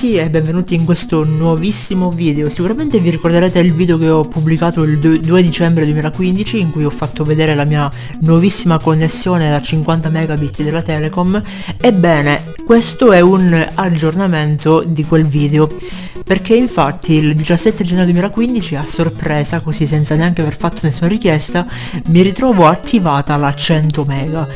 tutti e benvenuti in questo nuovissimo video. Sicuramente vi ricorderete il video che ho pubblicato il 2 dicembre 2015 in cui ho fatto vedere la mia nuovissima connessione da 50 megabit della Telecom. Ebbene, questo è un aggiornamento di quel video perché infatti il 17 gennaio 2015 a sorpresa, così senza neanche aver fatto nessuna richiesta, mi ritrovo attivata la 100 mega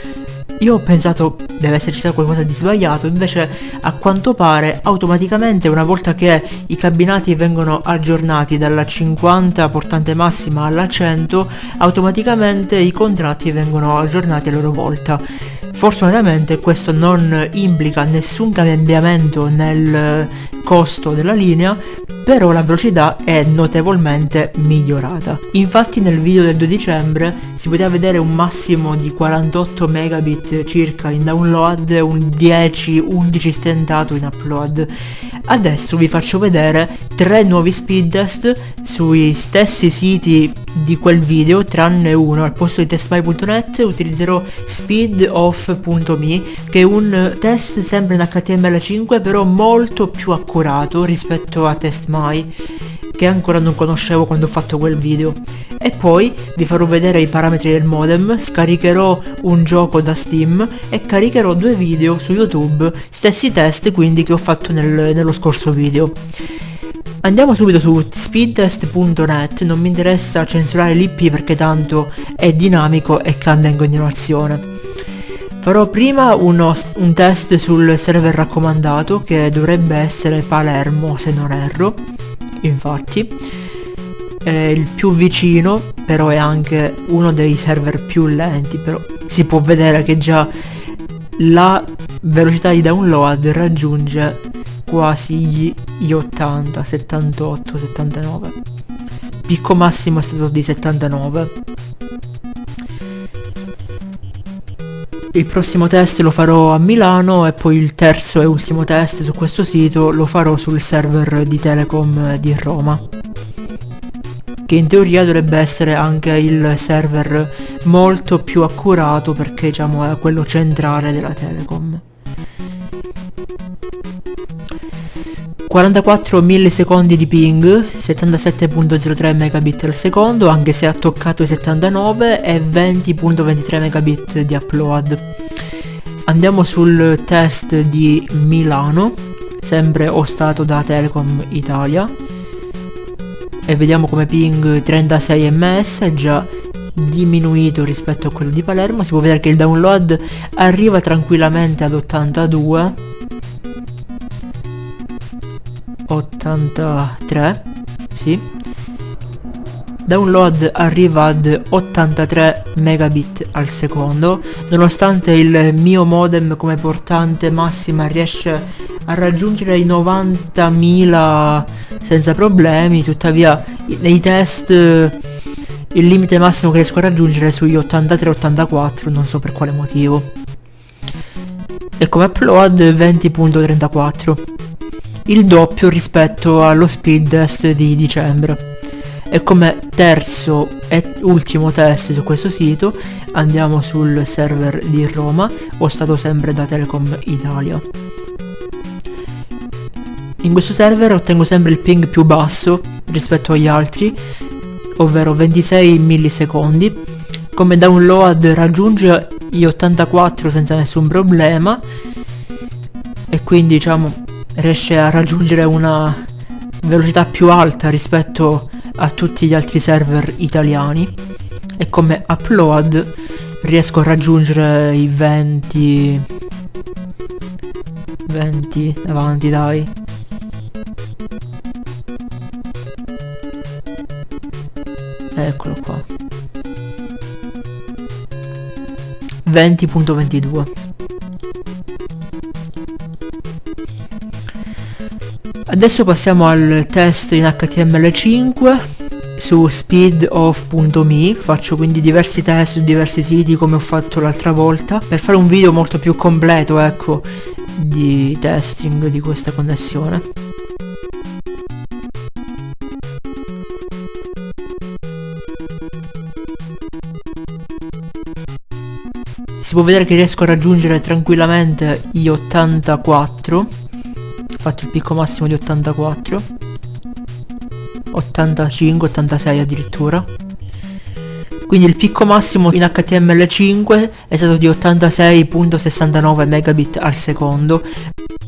io ho pensato deve esserci qualcosa di sbagliato, invece a quanto pare automaticamente una volta che i cabinati vengono aggiornati dalla 50 portante massima alla 100, automaticamente i contratti vengono aggiornati a loro volta. Fortunatamente questo non implica nessun cambiamento nel costo della linea, però la velocità è notevolmente migliorata. Infatti nel video del 2 dicembre si poteva vedere un massimo di 48 megabit circa in download e un 10-11 stentato in upload. Adesso vi faccio vedere tre nuovi speed test sui stessi siti di quel video tranne uno al posto di testmy.net utilizzerò speedoff.me che è un test sempre in HTML5 però molto più accurato rispetto a testmy che ancora non conoscevo quando ho fatto quel video e poi vi farò vedere i parametri del modem, scaricherò un gioco da Steam e caricherò due video su YouTube, stessi test quindi che ho fatto nel, nello scorso video. Andiamo subito su speedtest.net, non mi interessa censurare l'IP perché tanto è dinamico e cambia in continuazione. Farò prima uno, un test sul server raccomandato che dovrebbe essere Palermo se non erro, infatti. È il più vicino, però è anche uno dei server più lenti, però si può vedere che già la velocità di download raggiunge quasi gli 80, 78, 79. Picco massimo è stato di 79. Il prossimo test lo farò a Milano e poi il terzo e ultimo test su questo sito lo farò sul server di Telecom di Roma. Che in teoria dovrebbe essere anche il server molto più accurato perché diciamo è quello centrale della Telecom. 44 millisecondi di ping, 77.03 megabit al secondo, anche se ha toccato i 79 e 20.23 megabit di upload. Andiamo sul test di Milano, sempre ostato da Telecom Italia. E vediamo come ping 36 ms, è già diminuito rispetto a quello di Palermo. Si può vedere che il download arriva tranquillamente ad 82 83 sì. Download arriva ad 83 megabit al secondo. Nonostante il mio modem come portante massima riesce a raggiungere i 90.000 senza problemi tuttavia nei test il limite massimo che riesco a raggiungere è sugli 83-84 non so per quale motivo. E come upload 20.34 il doppio rispetto allo speed test di dicembre. E come terzo e ultimo test su questo sito andiamo sul server di Roma, o stato sempre da Telecom Italia. In questo server ottengo sempre il ping più basso rispetto agli altri, ovvero 26 millisecondi. Come download raggiunge gli 84 senza nessun problema e quindi diciamo riesce a raggiungere una velocità più alta rispetto a tutti gli altri server italiani e come upload riesco a raggiungere i 20 20 avanti dai. Eccolo qua. 20.22 Adesso passiamo al test in HTML5 su speedoff.me faccio quindi diversi test su diversi siti come ho fatto l'altra volta per fare un video molto più completo ecco di testing di questa connessione. Si può vedere che riesco a raggiungere tranquillamente gli 84 fatto il picco massimo di 84 85 86 addirittura. Quindi il picco massimo in HTML5 è stato di 86.69 megabit al secondo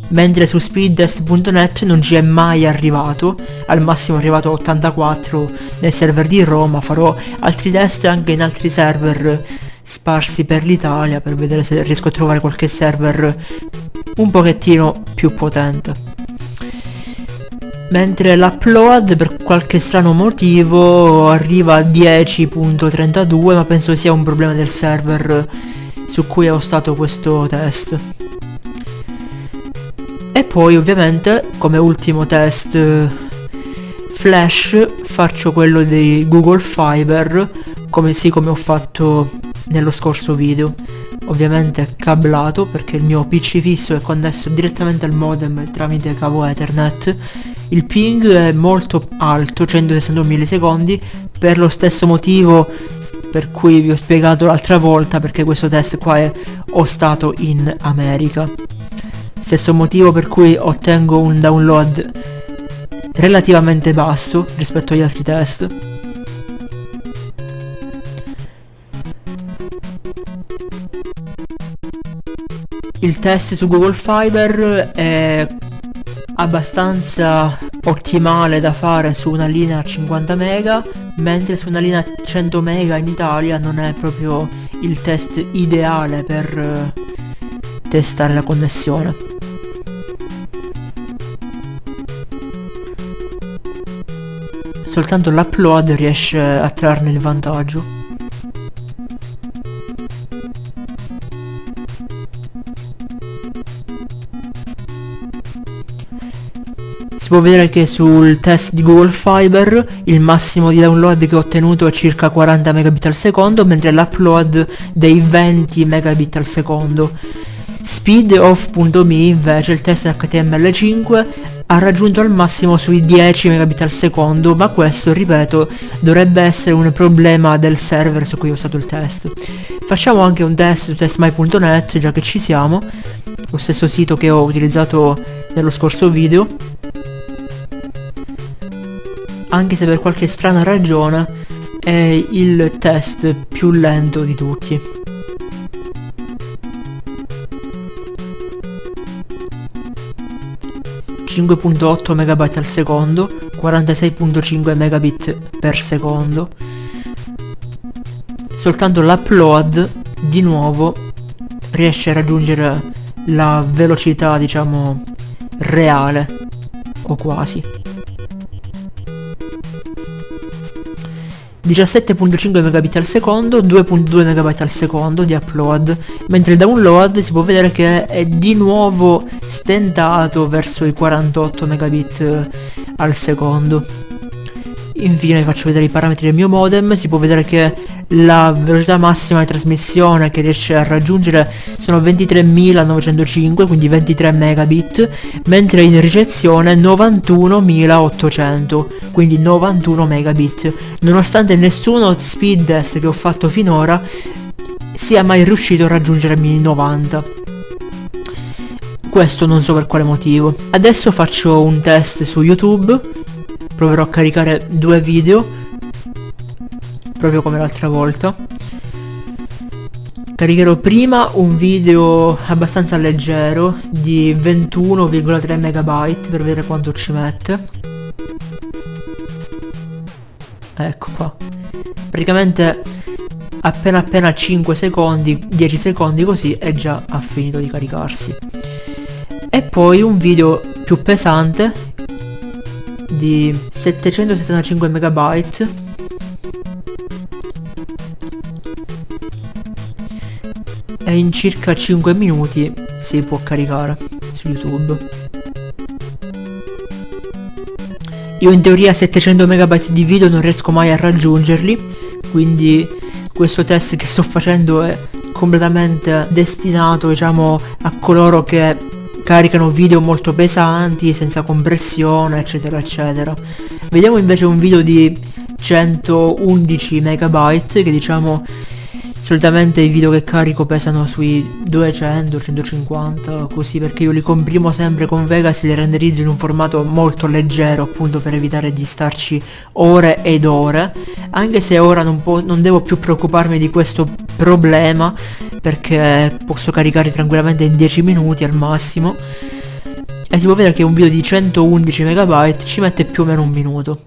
mentre su speedtest.net non ci è mai arrivato al massimo è arrivato a 84 nel server di Roma farò altri test anche in altri server sparsi per l'Italia per vedere se riesco a trovare qualche server un pochettino più potente. Mentre l'upload per qualche strano motivo arriva a 10.32 ma penso sia un problema del server su cui ho stato questo test. E poi ovviamente come ultimo test flash faccio quello di Google Fiber come sì come ho fatto nello scorso video ovviamente cablato perché il mio pc fisso è connesso direttamente al modem tramite cavo ethernet. Il ping è molto alto 161 millisecondi per lo stesso motivo per cui vi ho spiegato l'altra volta perché questo test qua è ho stato in America. Stesso motivo per cui ottengo un download relativamente basso rispetto agli altri test il test su Google Fiber è abbastanza ottimale da fare su una linea 50 mega mentre su una linea 100 mega in Italia non è proprio il test ideale per uh, testare la connessione. Soltanto l'upload riesce a trarne il vantaggio Si può vedere che sul test di Google Fiber il massimo di download che ho ottenuto è circa 40 megabit al secondo, mentre l'upload dei 20 megabit al secondo. Speedoff.me invece il test HTML5 ha raggiunto al massimo sui 10 megabit al secondo, ma questo, ripeto, dovrebbe essere un problema del server su cui ho usato il test. Facciamo anche un test su testmy.net, già che ci siamo, lo stesso sito che ho utilizzato nello scorso video anche se per qualche strana ragione è il test più lento di tutti. ...5.8 MB al secondo, 46.5 megabit per secondo. Soltanto l'upload, di nuovo, riesce a raggiungere la velocità, diciamo, reale, o quasi. 17.5 megabit al secondo, 2.2 megabit al secondo di upload, mentre il download si può vedere che è di nuovo stentato verso i 48 megabit eh, al secondo. Infine vi faccio vedere i parametri del mio modem, si può vedere che la velocità massima di trasmissione che riesce a raggiungere sono 23.905 quindi 23 megabit mentre in ricezione 91.800 quindi 91 megabit. Nonostante nessuno speed test che ho fatto finora sia mai riuscito a raggiungermi i 90 questo non so per quale motivo. Adesso faccio un test su youtube proverò a caricare due video proprio come l'altra volta. Caricherò prima un video abbastanza leggero di 21,3 megabyte per vedere quanto ci mette. Ecco qua. Praticamente appena appena 5 secondi 10 secondi così è già ha finito di caricarsi. E poi un video più pesante di 775 megabyte e in circa 5 minuti si può caricare su YouTube. Io in teoria 700 MB di video non riesco mai a raggiungerli, quindi questo test che sto facendo è completamente destinato diciamo a coloro che caricano video molto pesanti, senza compressione, eccetera, eccetera. Vediamo invece un video di 111 MB che diciamo solitamente i video che carico pesano sui 200 150 così perché io li comprimo sempre con Vegas e li renderizzo in un formato molto leggero appunto per evitare di starci ore ed ore. Anche se ora non, non devo più preoccuparmi di questo problema perché posso caricare tranquillamente in 10 minuti al massimo. E si può vedere che un video di 111 MB ci mette più o meno un minuto.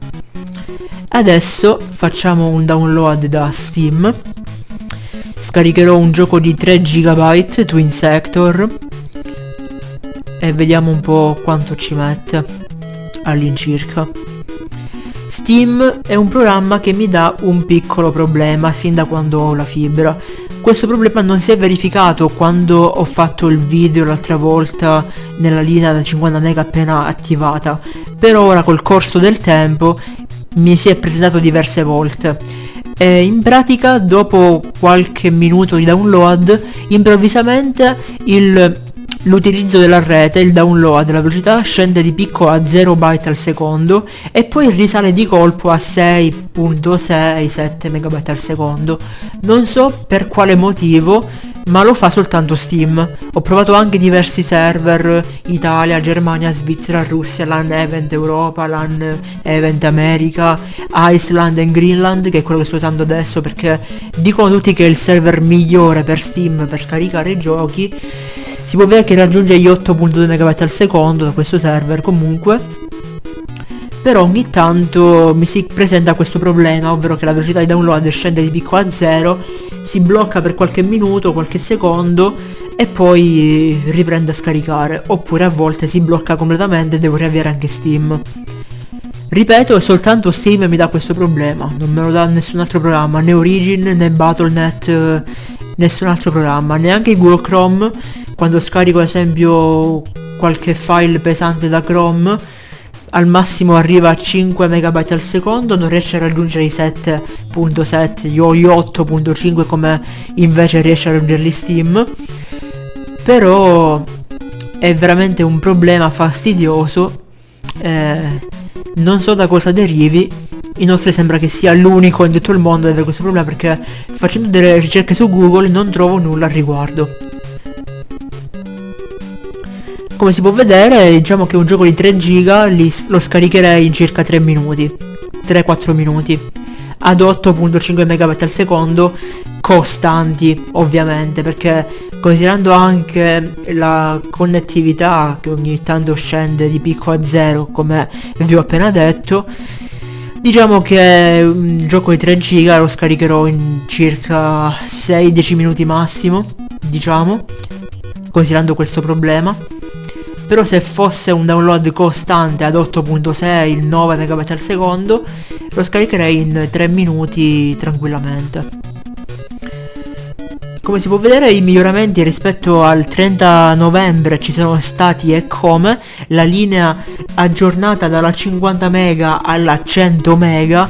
Adesso facciamo un download da Steam scaricherò un gioco di 3 GB Twin Sector e vediamo un po' quanto ci mette all'incirca. Steam è un programma che mi dà un piccolo problema sin da quando ho la fibra. Questo problema non si è verificato quando ho fatto il video l'altra volta nella linea da 50 mega appena attivata però ora col corso del tempo mi si è presentato diverse volte e in pratica dopo qualche minuto di download improvvisamente il l'utilizzo della rete, il download, la velocità scende di picco a 0 byte al secondo e poi risale di colpo a 6.67 megabyte al secondo. Non so per quale motivo, ma lo fa soltanto Steam. Ho provato anche diversi server, Italia, Germania, Svizzera, Russia, LAN Event Europa, LAN Event America, Iceland e Greenland, che è quello che sto usando adesso perché dicono tutti che è il server migliore per Steam per scaricare i giochi si può vedere che raggiunge gli 8.2 MB al secondo da questo server comunque però ogni tanto mi si presenta questo problema ovvero che la velocità di download scende di picco a zero si blocca per qualche minuto qualche secondo e poi riprende a scaricare oppure a volte si blocca completamente e devo riavviare anche steam. Ripeto soltanto steam mi dà questo problema non me lo dà nessun altro programma né origin né battle.net nessun altro programma neanche google chrome quando scarico ad esempio qualche file pesante da Chrome al massimo arriva a 5 MB al secondo, non riesce a raggiungere i 7.7 o gli 8.5 come invece riesce a raggiungerli Steam. Però è veramente un problema fastidioso, eh, non so da cosa derivi, inoltre sembra che sia l'unico in tutto il mondo ad avere questo problema perché facendo delle ricerche su Google non trovo nulla al riguardo. Come si può vedere diciamo che un gioco di 3 giga li, lo scaricherei in circa 3 minuti 3-4 minuti. Ad 8.5 MB al secondo costanti ovviamente perché considerando anche la connettività che ogni tanto scende di picco a zero come vi ho appena detto diciamo che un gioco di 3 giga lo scaricherò in circa 6-10 minuti massimo diciamo considerando questo problema però se fosse un download costante ad 8.6 il 9 MB al secondo lo scaricherei in 3 minuti tranquillamente. Come si può vedere i miglioramenti rispetto al 30 novembre ci sono stati e come la linea aggiornata dalla 50 mega alla 100 mega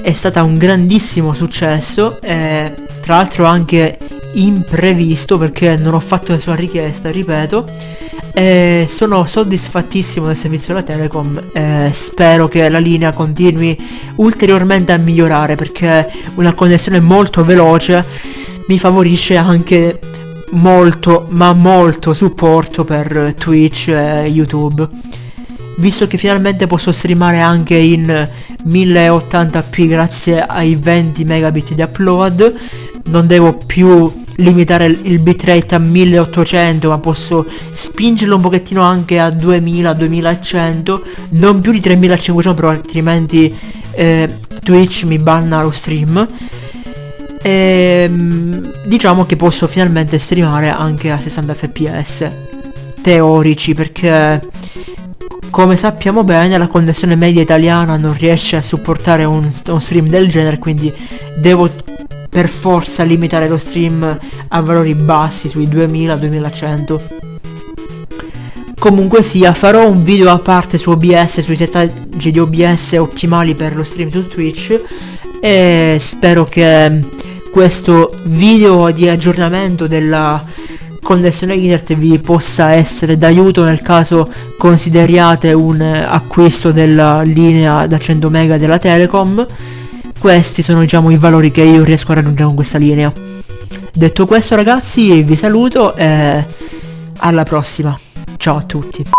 è stata un grandissimo successo e tra l'altro anche imprevisto perché non ho fatto nessuna richiesta ripeto e sono soddisfattissimo del servizio della Telecom. E spero che la linea continui ulteriormente a migliorare perché una connessione molto veloce mi favorisce anche molto ma molto supporto per Twitch e YouTube. Visto che finalmente posso streamare anche in 1080p grazie ai 20 megabit di upload non devo più limitare il bitrate a 1800 ma posso spingerlo un pochettino anche a 2000 2100 non più di 3500 però altrimenti eh, Twitch mi banna lo stream. E ehm, diciamo che posso finalmente streamare anche a 60 fps teorici perché come sappiamo bene la connessione media italiana non riesce a supportare un, un stream del genere quindi devo per forza limitare lo stream a valori bassi sui 2000-2100 comunque sia farò un video a parte su OBS sui settaggi di OBS ottimali per lo stream su Twitch e spero che questo video di aggiornamento della connessione internet vi possa essere d'aiuto nel caso consideriate un acquisto della linea da 100 mega della Telecom questi sono diciamo i valori che io riesco a raggiungere con questa linea. Detto questo ragazzi vi saluto e alla prossima. Ciao a tutti.